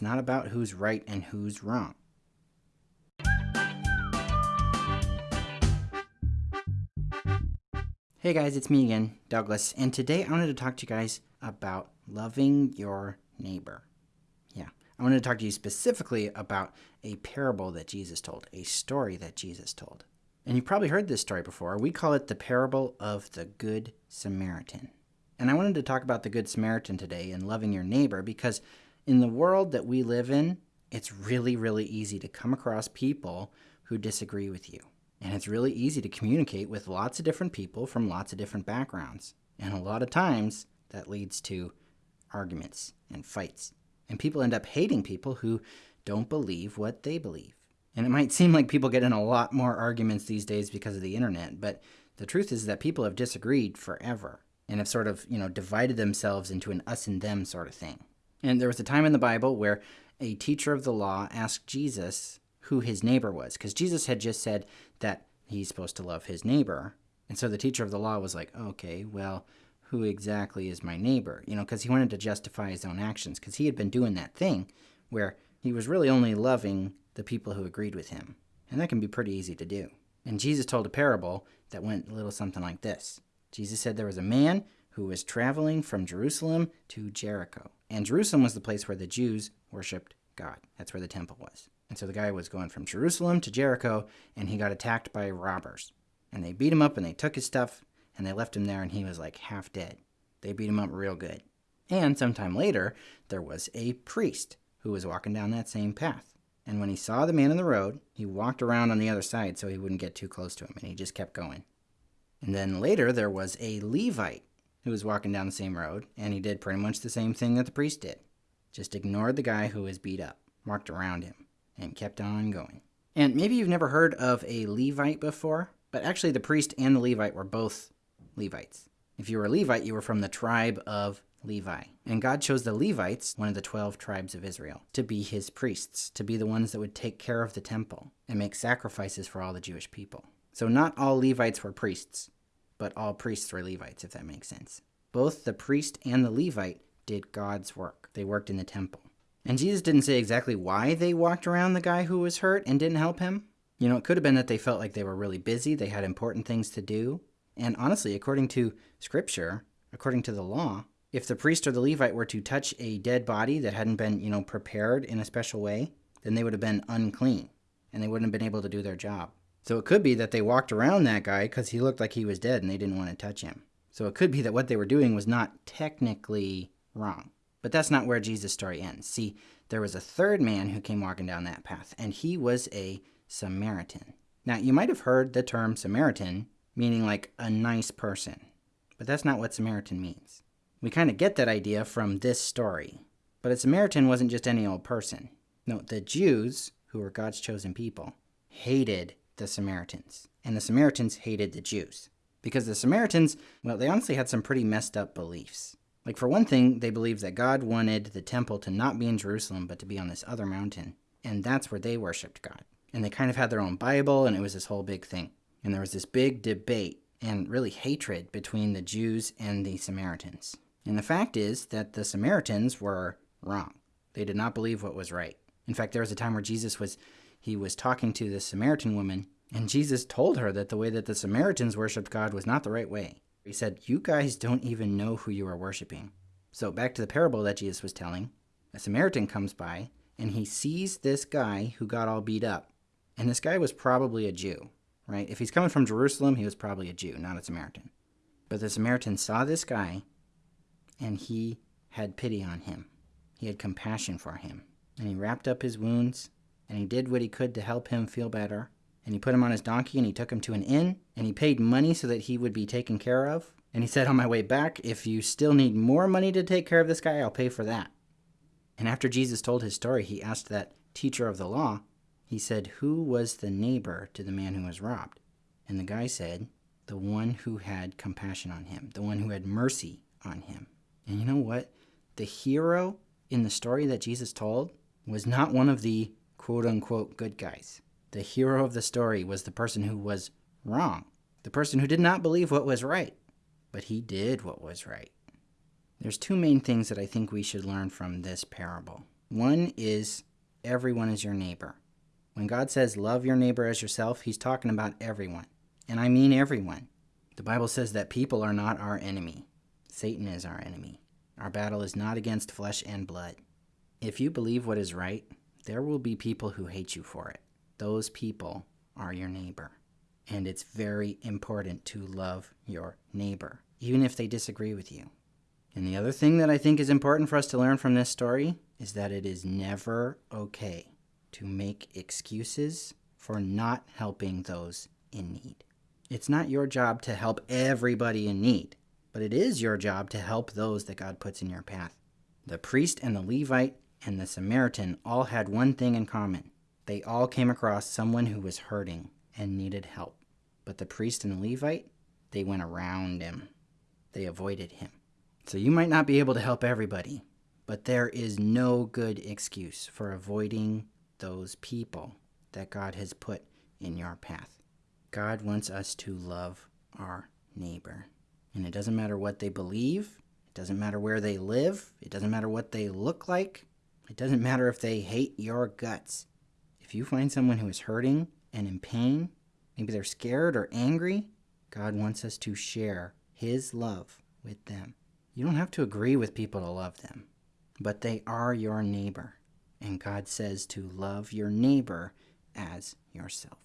It's not about who's right and who's wrong. Hey guys, it's me again, Douglas, and today I wanted to talk to you guys about loving your neighbor. Yeah, I wanted to talk to you specifically about a parable that Jesus told, a story that Jesus told. And you've probably heard this story before. We call it the parable of the Good Samaritan. And I wanted to talk about the Good Samaritan today and loving your neighbor because in the world that we live in, it's really, really easy to come across people who disagree with you. And it's really easy to communicate with lots of different people from lots of different backgrounds. And a lot of times that leads to arguments and fights. And people end up hating people who don't believe what they believe. And it might seem like people get in a lot more arguments these days because of the internet, but the truth is that people have disagreed forever and have sort of, you know, divided themselves into an us and them sort of thing. And there was a time in the Bible where a teacher of the law asked Jesus who his neighbor was, because Jesus had just said that he's supposed to love his neighbor. And so the teacher of the law was like, okay, well, who exactly is my neighbor? You know, because he wanted to justify his own actions, because he had been doing that thing where he was really only loving the people who agreed with him. And that can be pretty easy to do. And Jesus told a parable that went a little something like this Jesus said there was a man who was traveling from Jerusalem to Jericho. And Jerusalem was the place where the Jews worshiped God. That's where the temple was. And so the guy was going from Jerusalem to Jericho, and he got attacked by robbers. And they beat him up, and they took his stuff, and they left him there, and he was like half dead. They beat him up real good. And sometime later, there was a priest who was walking down that same path. And when he saw the man in the road, he walked around on the other side so he wouldn't get too close to him, and he just kept going. And then later, there was a Levite who was walking down the same road, and he did pretty much the same thing that the priest did. Just ignored the guy who was beat up, walked around him, and kept on going. And maybe you've never heard of a Levite before, but actually the priest and the Levite were both Levites. If you were a Levite, you were from the tribe of Levi. And God chose the Levites, one of the 12 tribes of Israel, to be his priests, to be the ones that would take care of the temple and make sacrifices for all the Jewish people. So not all Levites were priests, but all priests were Levites, if that makes sense. Both the priest and the Levite did God's work. They worked in the temple. And Jesus didn't say exactly why they walked around the guy who was hurt and didn't help him. You know, it could have been that they felt like they were really busy, they had important things to do. And honestly, according to scripture, according to the law, if the priest or the Levite were to touch a dead body that hadn't been, you know, prepared in a special way, then they would have been unclean and they wouldn't have been able to do their job. So it could be that they walked around that guy because he looked like he was dead and they didn't want to touch him. So it could be that what they were doing was not technically wrong. But that's not where Jesus' story ends. See, there was a third man who came walking down that path, and he was a Samaritan. Now, you might have heard the term Samaritan meaning like a nice person, but that's not what Samaritan means. We kind of get that idea from this story. But a Samaritan wasn't just any old person. No, the Jews, who were God's chosen people, hated the Samaritans. And the Samaritans hated the Jews. Because the Samaritans, well, they honestly had some pretty messed up beliefs. Like, for one thing, they believed that God wanted the temple to not be in Jerusalem, but to be on this other mountain. And that's where they worshiped God. And they kind of had their own Bible, and it was this whole big thing. And there was this big debate and really hatred between the Jews and the Samaritans. And the fact is that the Samaritans were wrong. They did not believe what was right. In fact, there was a time where Jesus was he was talking to the Samaritan woman, and Jesus told her that the way that the Samaritans worshiped God was not the right way. He said, You guys don't even know who you are worshiping. So, back to the parable that Jesus was telling, a Samaritan comes by and he sees this guy who got all beat up. And this guy was probably a Jew, right? If he's coming from Jerusalem, he was probably a Jew, not a Samaritan. But the Samaritan saw this guy and he had pity on him. He had compassion for him. And he wrapped up his wounds and he did what he could to help him feel better. And he put him on his donkey and he took him to an inn and he paid money so that he would be taken care of. And he said, On my way back, if you still need more money to take care of this guy, I'll pay for that. And after Jesus told his story, he asked that teacher of the law, he said, Who was the neighbor to the man who was robbed? And the guy said, The one who had compassion on him, the one who had mercy on him. And you know what? The hero in the story that Jesus told was not one of the quote unquote good guys. The hero of the story was the person who was wrong, the person who did not believe what was right, but he did what was right. There's two main things that I think we should learn from this parable. One is everyone is your neighbor. When God says love your neighbor as yourself, he's talking about everyone. And I mean everyone. The Bible says that people are not our enemy. Satan is our enemy. Our battle is not against flesh and blood. If you believe what is right, there will be people who hate you for it. Those people are your neighbor. And it's very important to love your neighbor, even if they disagree with you. And the other thing that I think is important for us to learn from this story is that it is never okay to make excuses for not helping those in need. It's not your job to help everybody in need, but it is your job to help those that God puts in your path. The priest and the Levite and the Samaritan all had one thing in common they all came across someone who was hurting and needed help. But the priest and the Levite, they went around him, they avoided him. So you might not be able to help everybody, but there is no good excuse for avoiding those people that God has put in your path. God wants us to love our neighbor. And it doesn't matter what they believe, it doesn't matter where they live, it doesn't matter what they look like, it doesn't matter if they hate your guts. If you find someone who is hurting and in pain, maybe they're scared or angry, God wants us to share His love with them. You don't have to agree with people to love them, but they are your neighbor. And God says to love your neighbor as yourself.